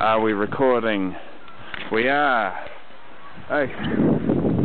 Are we recording? We are. Okay.